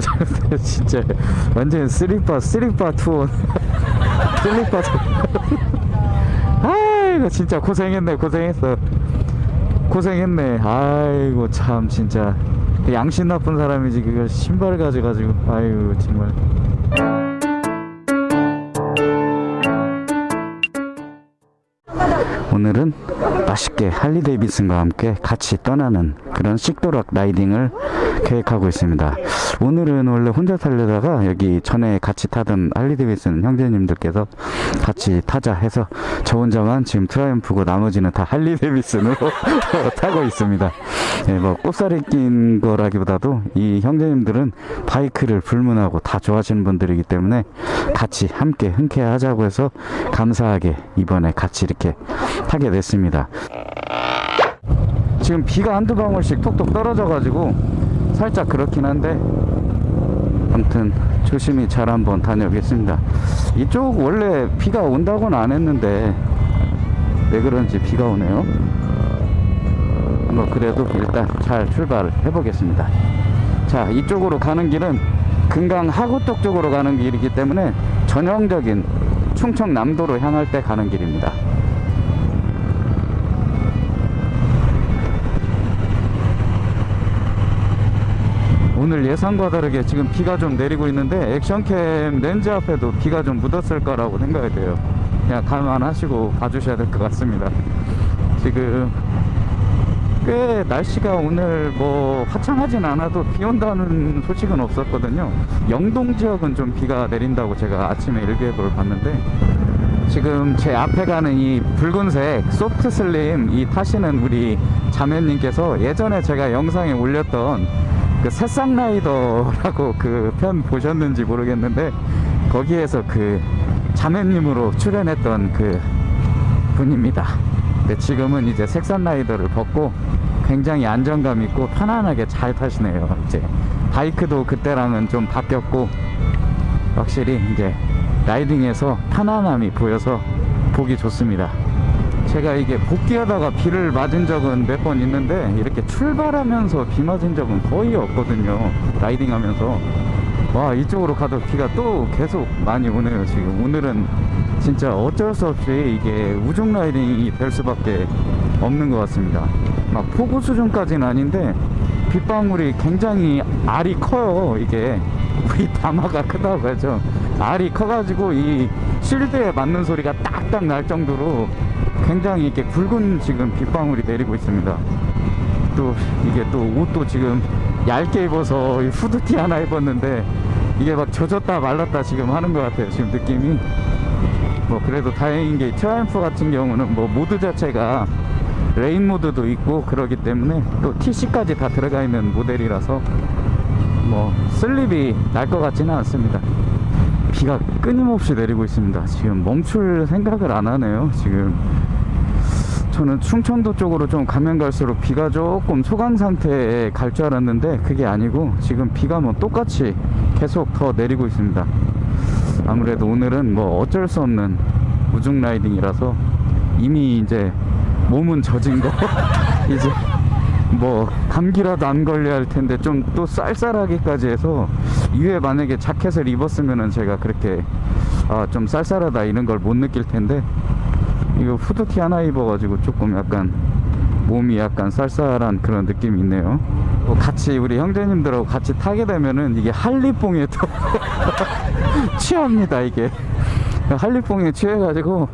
진짜. 완전 쓰리빠 쓰리빠 투어 쓰리빠 아이고 진짜 고생했네 고생했어. 고생했네. 아이고 참 진짜. 양심 나쁜 사람이지 그걸 신발 가져가지고. 아이고 정말. 오늘은 맛있게 할리 데이비슨과 함께 같이 떠나는 그런 식도락 라이딩을 계획하고 있습니다. 오늘은 원래 혼자 타려다가 여기 전에 같이 타던 할리 데이비슨 형제님들께서 같이 타자 해서 저 혼자만 지금 트라이언프고 나머지는 다 할리 데이비슨으로 타고 있습니다. 예, 뭐 꼽살이 낀 거라기보다도 이 형제님들은 바이크를 불문하고 다 좋아하시는 분들이기 때문에 같이 함께 흔쾌하자고 해서 감사하게 이번에 같이 이렇게 타게 됐습니다. 지금 비가 한두 방울씩 톡톡 떨어져 가지고 살짝 그렇긴 한데 아무튼 조심히 잘 한번 다녀오겠습니다. 이쪽 원래 비가 온다고는 안 했는데 왜 그런지 비가 오네요. 뭐 그래도 일단 잘 출발을 해 보겠습니다. 자 이쪽으로 가는 길은 금강 하구떡 쪽으로 가는 길이기 때문에 전형적인 충청남도로 향할 때 가는 길입니다 오늘 예상과 다르게 지금 비가 좀 내리고 있는데 액션캠 렌즈 앞에도 비가 좀 묻었을 거라고 생각이 돼요. 그냥 감안하시고 봐주셔야 될 것 같습니다. 지금 꽤 날씨가 오늘 뭐 화창하진 않아도 비 온다는 소식은 없었거든요. 영동 지역은 좀 비가 내린다고 제가 아침에 일기예보를 봤는데 지금 제 앞에 가는 이 붉은색 소프트 슬림 이 타시는 우리 자매님께서 예전에 제가 영상에 올렸던 그 새싹 라이더라고 그 편 보셨는지 모르겠는데 거기에서 그 자매님으로 출연했던 그 분입니다. 근데 지금은 이제 색산 라이더를 벗고 굉장히 안정감 있고 편안하게 잘 타시네요. 이제 바이크도 그때랑은 좀 바뀌었고 확실히 이제 라이딩에서 편안함이 보여서 보기 좋습니다. 제가 이게 복귀하다가 비를 맞은 적은 몇 번 있는데 이렇게 출발하면서 비 맞은 적은 거의 없거든요. riding 하면서. 와 이쪽으로 가도 비가 또 계속 많이 오네요 지금. 오늘은 진짜 어쩔 수 없이 이게 우중 riding이 될 수밖에 없는 것 같습니다. 막 폭우 수준까지는 아닌데 빗방울이 굉장히 알이 커요 이게. 우리 다마가 크다고 하죠. 알이 커가지고 이 실드에 맞는 소리가 딱딱 날 정도로 굉장히 이렇게 굵은 지금 빗방울이 내리고 있습니다. 또 이게 또 옷도 지금 얇게 입어서 후드티 하나 입었는데 이게 막 젖었다 말랐다 지금 하는 것 같아요. 지금 느낌이. 뭐 그래도 다행인 게 트라이언프 같은 경우는 뭐 모드 자체가 rain mode도 있고 그러기 때문에 또 TC까지 다 들어가 있는 모델이라서 뭐 슬립이 날 것 같지는 않습니다. 비가 끊임없이 내리고 있습니다. 지금 멈출 생각을 안 하네요 지금 저는 충청도 쪽으로 좀 가면 갈수록 비가 조금 소강 상태에 갈 줄 알았는데 그게 아니고 지금 비가 뭐 똑같이 계속 더 내리고 있습니다. 아무래도 오늘은 뭐 어쩔 수 없는 우중 라이딩이라서 이미 이제 몸은 젖은 거 이제 뭐 감기라도 안 걸려야 할 텐데 좀 또 쌀쌀하기까지 해서 이후에 만약에 자켓을 입었으면은 제가 그렇게 아 좀 쌀쌀하다 이런 걸 못 느낄 텐데 이거 후드티 하나 입어가지고 조금 약간 몸이 약간 쌀쌀한 그런 느낌이 있네요. 또 같이 우리 형제님들하고 같이 타게 되면은 이게 한리뽕에 또 취합니다 이게. 한리뽕에 취해가지고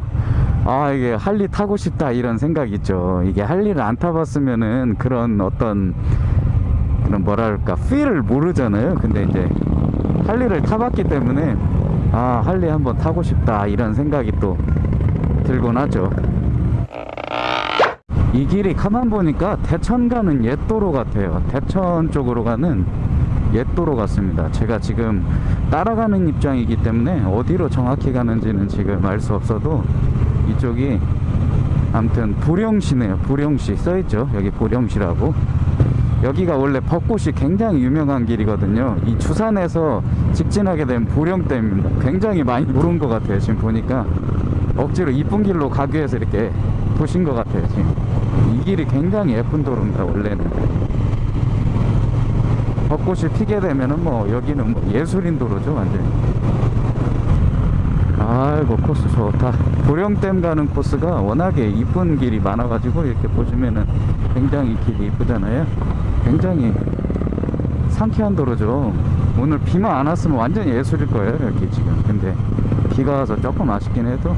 아 이게 할리 타고 싶다 이런 생각 있죠. 이게 할리를 안 타봤으면은 그런 어떤 그런 뭐랄까 필을 모르잖아요. 근데 이제 할리를 타봤기 때문에 아 할리 한번 타고 싶다 이런 생각이 또 들곤 하죠. 이 길이 가만 보니까 대천 가는 옛도로 같아요. 대천 쪽으로 가는 옛도로 같습니다. 제가 지금 따라가는 입장이기 때문에 어디로 정확히 가는지는 지금 알 수 없어도 이쪽이 아무튼 보령시네요. 보령시 써있죠. 여기 보령시라고. 여기가 원래 벚꽃이 굉장히 유명한 길이거든요. 이 주산에서 직진하게 된 보령댐입니다 굉장히 많이 오른 것 같아요. 지금 보니까 억지로 이쁜 길로 가기 위해서 이렇게 보신 것 같아요 지금. 이 길이 굉장히 예쁜 도로입니다 원래는. 벚꽃이 피게 되면은 뭐 여기는 뭐 예술인 도로죠 완전히. 아이고 코스 좋다. 도령댐 가는 코스가 워낙에 이쁜 길이 많아가지고 이렇게 보시면은 굉장히 길이 이쁘잖아요. 굉장히 상쾌한 도로죠. 오늘 비만 안 왔으면 완전 예술일 거예요 여기 지금. 근데 비가 와서 조금 아쉽긴 해도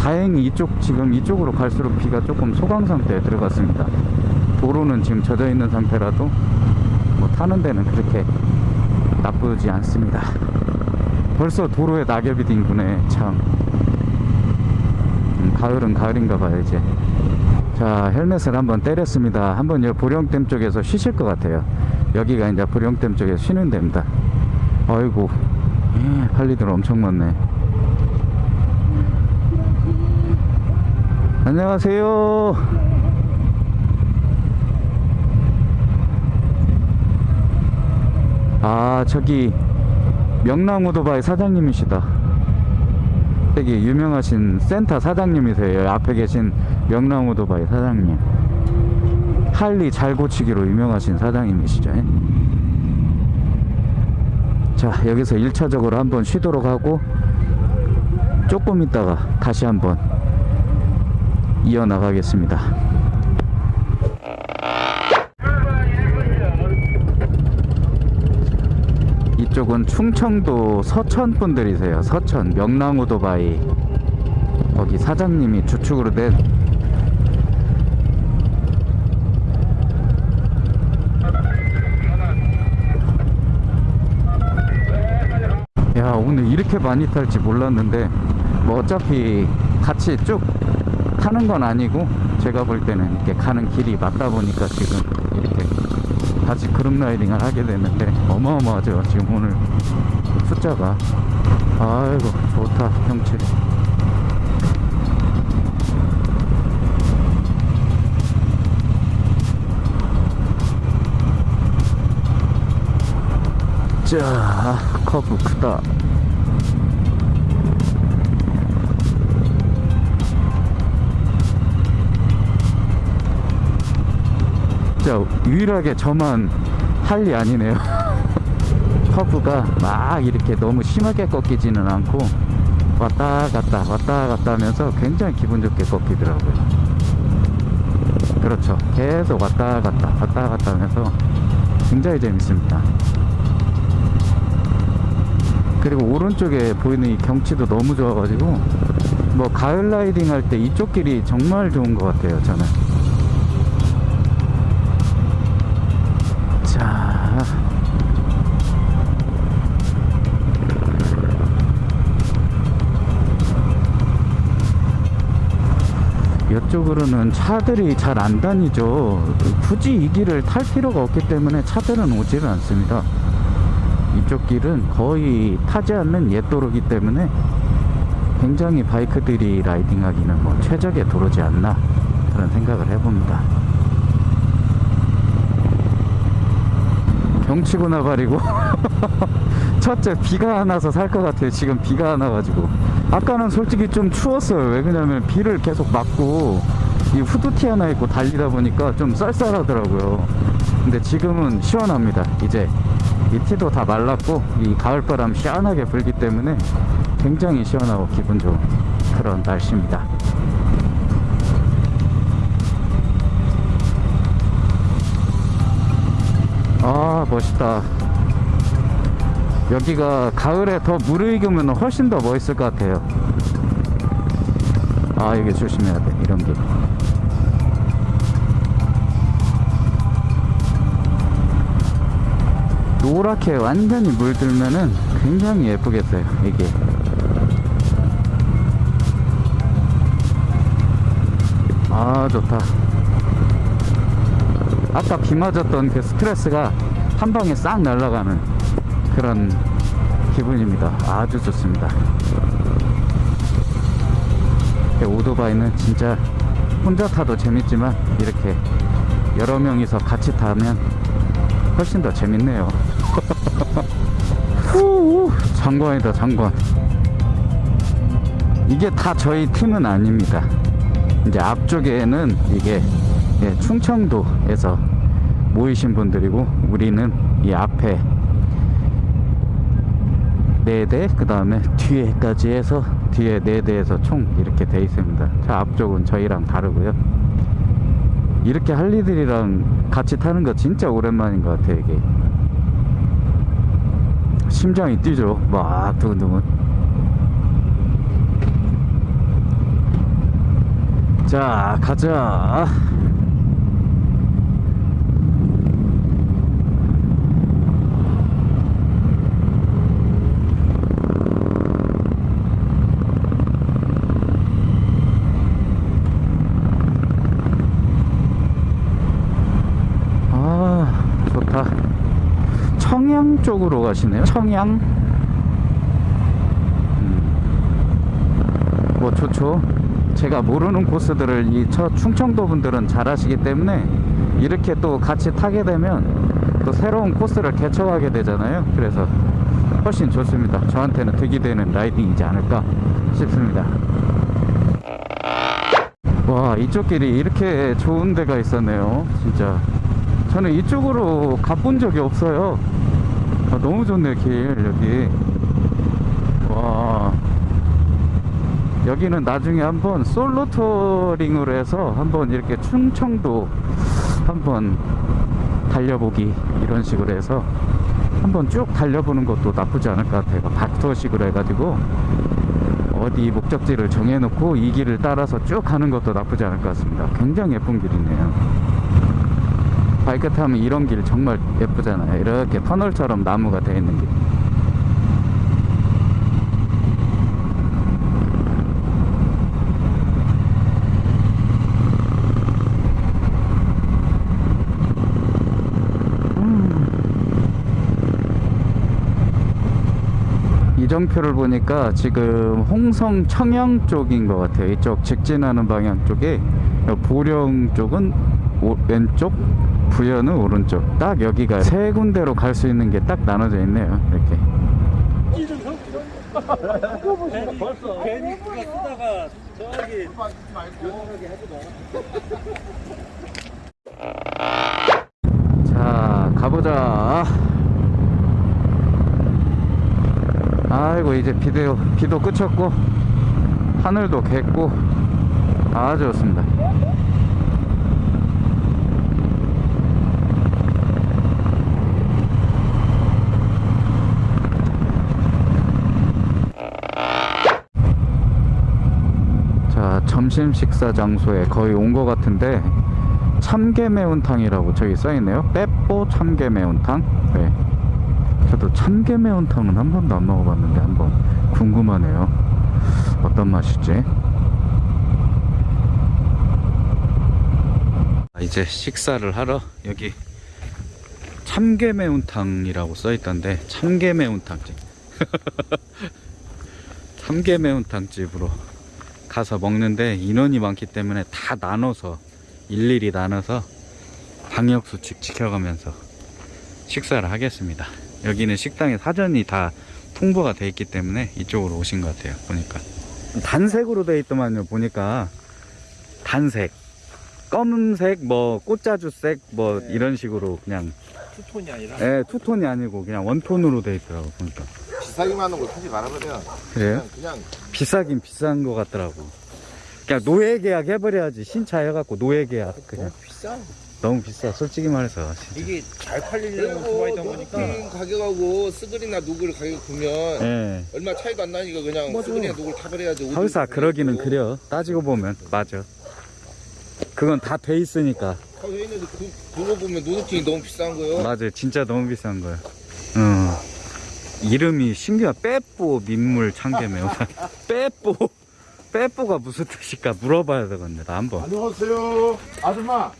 다행히 이쪽 지금 이쪽으로 갈수록 비가 조금 소강 상태에 들어갔습니다. 도로는 지금 젖어 있는 상태라도 뭐 타는 데는 그렇게 나쁘지 않습니다. 벌써 도로에 낙엽이 din구네 참. 음, 가을은 가을인가 봐요 이제. 자 헬멧을 한번 때렸습니다. 한번 여 보령댐 쪽에서 쉬실 것 같아요. 여기가 이제 보령댐 쪽에서 쉬는 데입니다. 아이고 예, 할리들 엄청 많네 안녕하세요. 아 저기 명랑오토바이 사장님이시다. 되게 유명하신 센터 사장님이세요. 앞에 계신 명랑오토바이 사장님. 할리 잘 고치기로 유명하신 사장님이시죠? 자 여기서 1차적으로 한번 쉬도록 하고 조금 있다가 다시 한번 이어나가겠습니다. 이쪽은 충청도 서천 분들이세요. 서천 명랑오토바이 거기 사장님이 주축으로 된 야 오늘 이렇게 많이 탈지 몰랐는데 뭐 어차피 같이 쭉 타는 건 아니고 제가 볼 때는 이렇게 가는 길이 맞다 보니까 지금 이렇게 같이 그룹 라이딩을 하게 되는데 어마어마하죠. 지금 오늘 숫자가. 아이고 좋다 경치 자 커브 크다 진짜 유일하게 저만 할리 아니네요. 커브가 막 이렇게 너무 심하게 꺾이지는 않고 왔다 갔다 왔다 갔다 하면서 굉장히 기분 좋게 꺾이더라고요. 그렇죠. 계속 왔다 갔다 왔다 갔다 하면서 굉장히 재밌습니다. 그리고 오른쪽에 보이는 이 경치도 너무 좋아가지고 뭐 가을 라이딩 할 때 이쪽 길이 정말 좋은 것 같아요 저는 이쪽으로는 차들이 잘 안 다니죠. 굳이 이 길을 탈 필요가 없기 때문에 차들은 오지를 않습니다. 이쪽 길은 거의 타지 않는 옛 도로기 때문에 굉장히 바이크들이 라이딩하기는 뭐 최적의 도로지 않나 그런 생각을 해봅니다. 경치고 나발이고 첫째 비가 안 와서 살 것 같아요. 지금 비가 안 와가지고 아까는 솔직히 좀 추웠어요. 왜 그러냐면 비를 계속 맞고 이 후드티 하나 입고 달리다 보니까 좀 쌀쌀하더라고요. 근데 지금은 시원합니다. 이제 이 티도 다 말랐고 이 가을바람 시원하게 불기 때문에 굉장히 시원하고 기분 좋은 그런 날씨입니다. 아 멋있다 여기가 가을에 더 무르익으면 훨씬 더 멋있을 것 같아요. 아 이게 조심해야 돼 이런 게. 노랗게 완전히 물들면은 굉장히 예쁘겠어요 이게. 아 좋다. 아까 비 맞았던 그 스트레스가 한 방에 싹 날아가는 그런 기분입니다. 아주 좋습니다. 오토바이는 진짜 혼자 타도 재밌지만 이렇게 여러 명이서 같이 타면 훨씬 더 재밌네요. 후, 장관이다 장관. 이게 다 저희 팀은 아닙니다. 이제 앞쪽에는 이게 예, 충청도에서 모이신 분들이고 우리는 이 앞에 네 대, 그 다음에 뒤에까지 해서 뒤에 네 대에서 총 이렇게 돼 있습니다. 저 앞쪽은 저희랑 다르고요. 이렇게 할리들이랑 같이 타는 거 진짜 오랜만인 것 같아요, 이게. 심장이 뛰죠. 막 두근두근. 자, 가자. 아, 좋다. 청양 쪽으로 가시네요. 청양. 음. 뭐 좋죠. 제가 모르는 코스들을 이저 충청도 분들은 잘 아시기 때문에 이렇게 또 같이 타게 되면 또 새로운 코스를 개척하게 되잖아요. 그래서 훨씬 좋습니다. 저한테는 득이 되는 라이딩이지 않을까 싶습니다. 와, 이쪽 길이 이렇게 좋은 데가 있었네요. 진짜. 저는 이쪽으로 가본 적이 없어요. 아, 너무 좋네, 길, 여기. 와. 여기는 나중에 한번 솔로 터링으로 해서 한번 이렇게 충청도 한번 달려보기 이런 식으로 해서 한번 쭉 달려보는 것도 나쁘지 않을 것 같아요. 박터식으로 해가지고 어디 목적지를 정해놓고 이 길을 따라서 쭉 가는 것도 나쁘지 않을 것 같습니다. 굉장히 예쁜 길이네요. 바이크 타면 이런 길 정말 예쁘잖아요. 이렇게 터널처럼 나무가 되어 있는 길. 이정표를 보니까 지금 홍성 청양 쪽인 것 같아요. 이쪽 직진하는 방향 쪽에 보령 쪽은 오- 왼쪽, 부여는 오른쪽. 딱 여기가 세 군데로 갈 수 있는 게 딱 나눠져 있네요. 이렇게. 괜히 그거 쓰다가 저기 자, 가보자. 아이고, 이제 비도, 비도 그쳤고, 하늘도 겠고, 아주 좋습니다. 자, 점심 식사 장소에 거의 온 것 같은데, 참깨 매운탕이라고 저기 써있네요. 빼뽀 참깨 매운탕. 네. 저도 참깨 매운탕은 한 번도 안 먹어봤는데 한번 궁금하네요. 어떤 맛일지. 아, 이제 식사를 하러 여기 참깨 매운탕이라고 써있던데 참깨 매운탕집. 참깨 매운탕집으로 가서 먹는데 인원이 많기 때문에 다 나눠서 일일이 나눠서 방역수칙 지켜가면서 식사를 하겠습니다. 여기는 식당에 사전이 다 통보가 돼 있기 때문에 이쪽으로 오신 것 같아요. 보니까 단색으로 돼 있더만요. 보니까 단색, 검은색, 뭐 꽃자주색, 뭐 이런 식으로 그냥 투톤이 아니라 예, 투톤이 아니고 그냥 원톤으로 돼 있더라고 보니까. 비싸기만 하는 거 사지 말아버려. 그래요? 그냥, 그냥 비싸긴 비싼 것 같더라고. 그냥 노예 계약 해버려야지 신차 해갖고 노예 계약 그냥 너무 비싸. 너무 비싸 솔직히 말해서 진짜. 이게 잘 팔리려고 거니까. 노블 가격하고 스그리나 누글 가격 보면 예. 얼마 차이도 안 나니까 그냥 맞아. 스그리나 누글 타버려야지. 하우사 그러기는 그려 따지고 보면 맞아 그건 다 돼 있으니까 하우사 있는데 그, 그거 보면 노드팅이 너무 비싼 거예요. 맞아 진짜 너무 비싼 거야 어 이름이 신기한 빼뽀 민물 참깨 매운 빼뽀 빼뽀가 무슨 뜻일까 물어봐야 되겠네 나 한번 안녕하세요. 아줌마.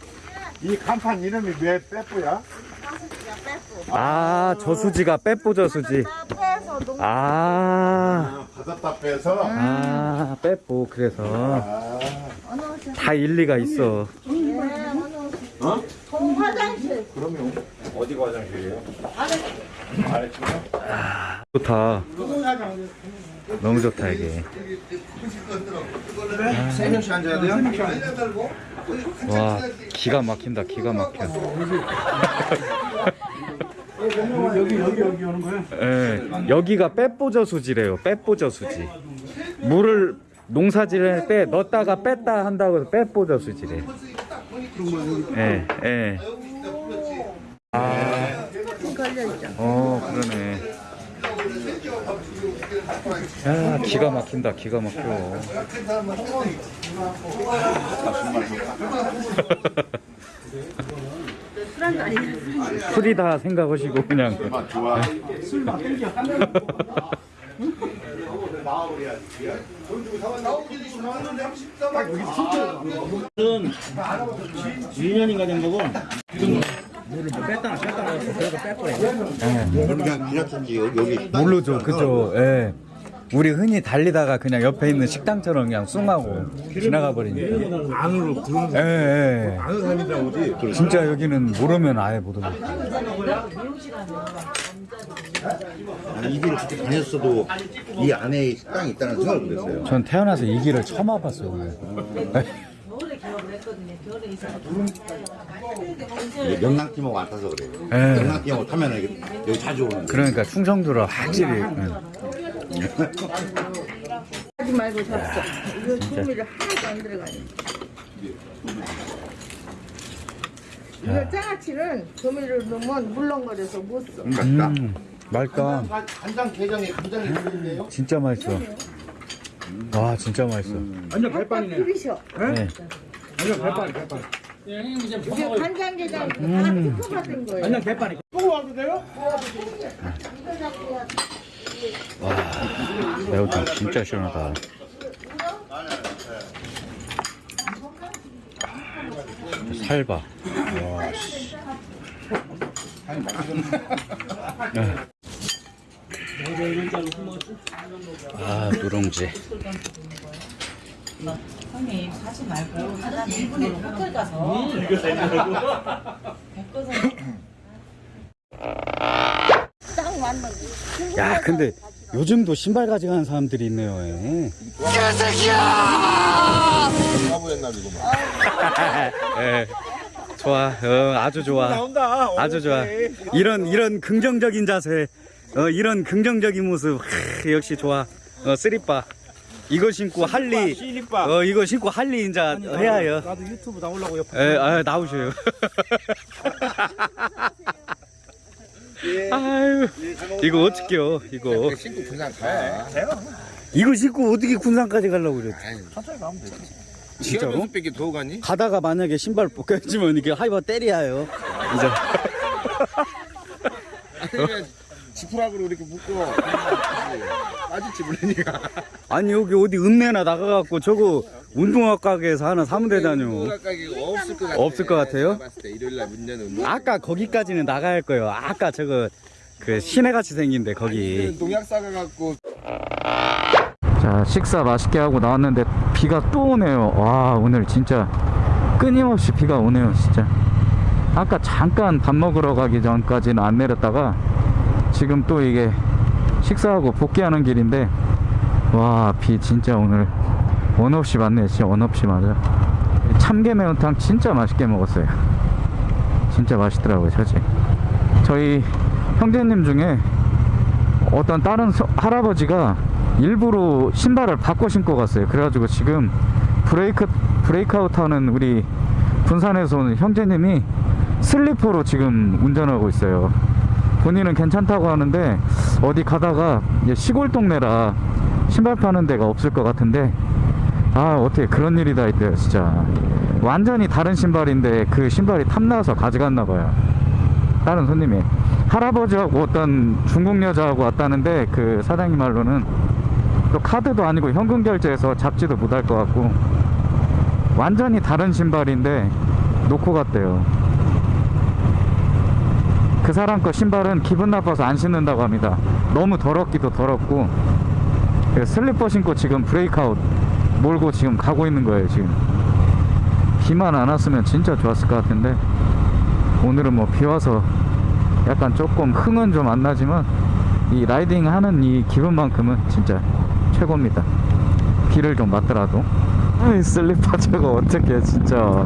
이 간판 이름이 왜 빼뿌야? 아 저수지가 빼뽀 저수지 아, 받았다 빼서. 아 빼뽀 그래서 아, 다 일리가 있어 네, 동 화장실 그러면 어디가 화장실이에요? 좋다 너무 좋다 이게 세 명씩 앉아야 돼요? 와 기가 막힌다 기가 막혀 여기 여기 여기 오는 거야? 예, 여기가 빼뽀저 수지래요. 빼뽀저 수지. 물을 농사질 할때 넣었다가 뺐다 한다고 해서 빼뽀저 수지래. 예, 예. 아, 어, 그러네. 야, 기가 막힌다, 기가 막혀. 술이 다 생각하시고 그냥. 좋아. 유년인가 된 거고 물을 뭐 뺐다가 뺐다가 그래서 뺐거래 그러니까 그냥 여기 여기 모르죠, 그죠? 예. 우리 흔히 달리다가 그냥 옆에 있는 식당처럼 그냥 숭하고 지나가 버리니까. 안으로 들어오는 예, 예. 안으로 다니다 오지. 진짜 여기는 모르면 아예 못 오고. 아니 이 길을 그렇게 다녔어도 이 안에 식당이 있다는 생각을 못했어요. 전 태어나서 이 길을 처음 와봤어요, 오늘. 영랑팀하고 안 타서 그래요. 예. 영랑팀하고 타면 여기, 여기 자주 오는 거예요. 그러니까 충청도로 확실히. 예. 하지 말고 잡숴. 이거 조미료 하나도 안 들어가네. 이거 장아찌는 조미료를 넣으면 물렁거려서 못 써. 맛있다. 음, 맛있다. 간장 게장에 간장이 들어있네요. 진짜 맛있어. 와, 진짜 맛있어. 완전 딱 들이셔. 네. 완전 개빨이 개빨이 이게 간장게장 다 특허받은 거예요. 완전 개빨이 매운탕 진짜 시원하다. 살봐. 와, 씨. 네. 아, 누룽지. 형님 하지 말고 하다 1분에 헛걸 가서 딱 맞는 거. 야, 근데 요즘도 신발 가져가는 사람들이 있네요. 예. 이거 막. 예. 좋아. 어, 아주 좋아. 아주 좋아. 이런 이런 긍정적인 자세. 어, 이런 긍정적인 모습. 하, 역시 좋아. 어, 쓰리빠. 이거 신고 할리. 어, 이거 신고 할리 인자 해야 해요. 나도 유튜브 나오려고 옆에 예, 아, 나오셔요. 아유, 이거 어떡해요, 이거. 신고 군산 가. 이거 신고 어떻게 군산까지 가려고 그래. 진짜로? 진짜로? 뺏기 더 가니? 가다가 만약에 신발 벗겨지면 이게 하이바 때리야요. 이제. 아니면 지푸락으로 이렇게 묶고 빠질지 모르니까. 아니, 여기 어디 읍내나 나가갖고 저거 운동화 가게에서 하나 사면 되다뇨. 가게 없을 것 같아. 없을 것 같아요? 일요일 날 문 여는. 아까 거기까지는 나가야 할 거예요. 아까 저거 그 시내같이 생긴데 거기. 농약 싸가갖고 자 식사 맛있게 하고 나왔는데 비가 또 오네요 와 오늘 진짜 끊임없이 비가 오네요 진짜 아까 잠깐 밥 먹으러 가기 전까지는 안 내렸다가 지금 또 이게 식사하고 복귀하는 길인데 와 비 진짜 오늘 원 없이 맞네 진짜 원 없이 맞아 참깨 매운탕 진짜 맛있게 먹었어요 진짜 맛있더라고요 저지 저희 형제님 중에 어떤 다른 서- 할아버지가 일부러 신발을 바꿔 신고 갔어요. 그래가지고 지금 브레이크 브레이크아웃 하는 우리 군산에서 오는 형제님이 슬리퍼로 지금 운전하고 있어요. 본인은 괜찮다고 하는데 어디 가다가 시골 동네라 신발 파는 데가 없을 것 같은데 아 어떻게 그런 일이 다 있대요 진짜. 완전히 다른 신발인데 그 신발이 탐나서 가져갔나 봐요. 다른 손님이. 할아버지하고 어떤 중국 여자하고 왔다는데 그 사장님 말로는 또 카드도 아니고 현금 결제해서 잡지도 못할 것 같고 완전히 다른 신발인데 놓고 갔대요. 그 사람 거 신발은 기분 나빠서 안 신는다고 합니다. 너무 더럽기도 더럽고 그 슬리퍼 신고 지금 브레이크아웃 몰고 지금 가고 있는 거예요 지금 비만 안 왔으면 진짜 좋았을 것 같은데 오늘은 뭐 비 와서 약간 조금 흥은 좀 안 나지만 이 라이딩 하는 이 기분만큼은 진짜 최고입니다. 비를 좀 맞더라도. 아이 슬리퍼 저거 어떻게 진짜.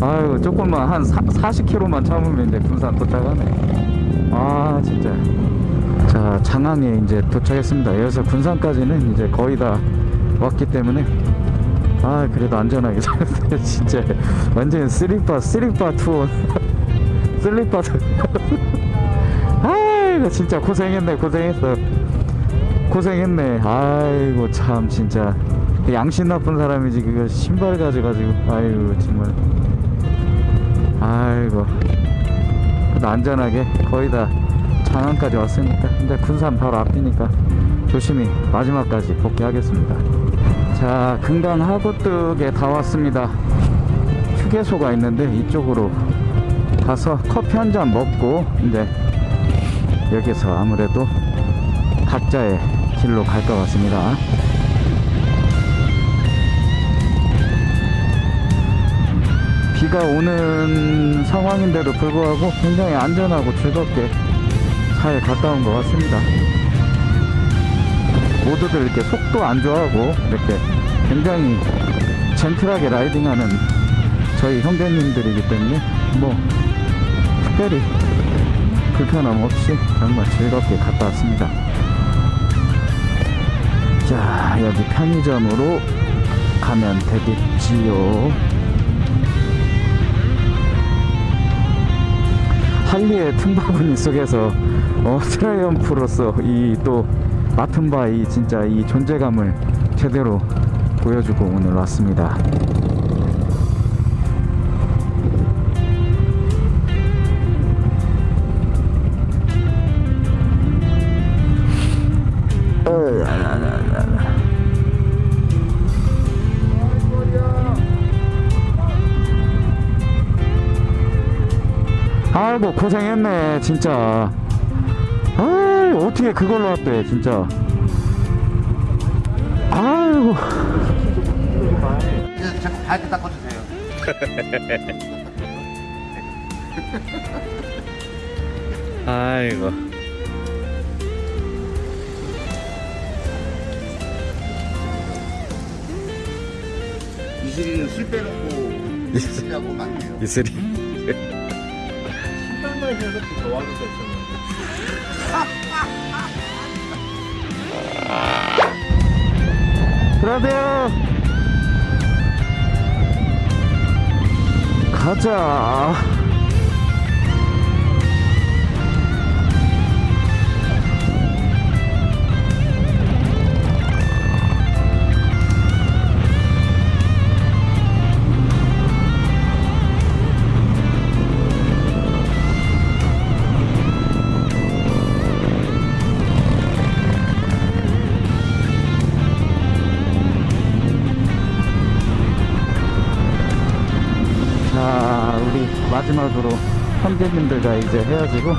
아유 조금만 한 40km만 참으면 이제 군산 도착하네. 아 진짜 자 장항에 이제 도착했습니다. 여기서 군산까지는 이제 거의 다 왔기 때문에 아 그래도 안전하게 잘했어요. 진짜. 완전 쓰리파 쓰리파 투어. 슬리퍼 아이고 진짜 고생했네 고생했어. 고생했네. 아이고 참 진짜. 양심 나쁜 사람이지 그거 신발 가져가지고. 아이고 정말. 아이고. 안전하게 거의 다 장안까지 왔으니까 근데 군산 바로 앞이니까 조심히 마지막까지 복귀하겠습니다 자 금강 하구뚝에 다 왔습니다 휴게소가 있는데 이쪽으로 가서 커피 한 잔 먹고 이제 여기서 아무래도 각자의 길로 갈 것 같습니다. 비가 오는 상황인데도 불구하고 굉장히 안전하고 즐겁게 잘 갔다 온 것 같습니다. 모두들 이렇게 속도 안 좋아하고 이렇게 굉장히 젠틀하게 라이딩하는 저희 형제님들이기 때문에 뭐 특별히 불편함 없이 정말 즐겁게 갔다 왔습니다. 자, 여기 편의점으로 가면 되겠지요. 할리의 틈바구니 속에서 어, 트라이언프로서 이 또 맡은 바 이 진짜 이 존재감을 제대로 보여주고 오늘 왔습니다. 아이고 고생했네 진짜. 아 어떻게 그걸로 왔대 진짜. 아이고. 이제 자꾸 밝게 닦아주세요. 아이고. 이슬이는 술 빼놓고 이슬이하고 맞네요. 이슬이 신어서 더 와줄 수 있잖아. 들어가세요 가자 자 마지막으로 형제님들과 이제 헤어지고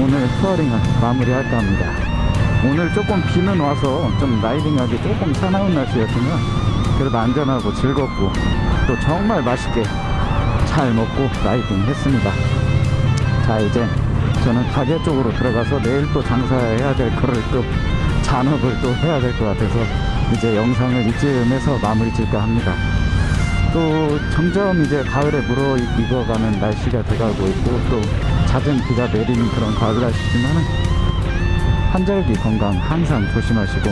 오늘 투어링을 마무리할까 합니다. 오늘 조금 비는 와서 좀 라이딩하기 조금 사나운 날씨였지만 그래도 안전하고 즐겁고 또 정말 맛있게 잘 먹고 라이딩 했습니다. 자 이제 저는 가게 쪽으로 들어가서 내일 또 장사해야 될 거를 또 잔업을 또 해야 될 것 같아서 이제 영상을 이쯤에서 마무리 질까 합니다 또 점점 이제 가을에 무르익어가는 날씨가 돼가고 있고 또 잦은 비가 내리는 그런 가을 날씨지만은 한절기 건강 항상 조심하시고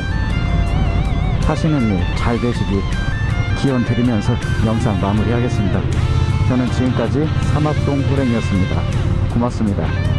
하시는 일 잘 되시기 기원 드리면서 영상 마무리하겠습니다. 저는 지금까지 삼합동 호랭이었습니다. 고맙습니다.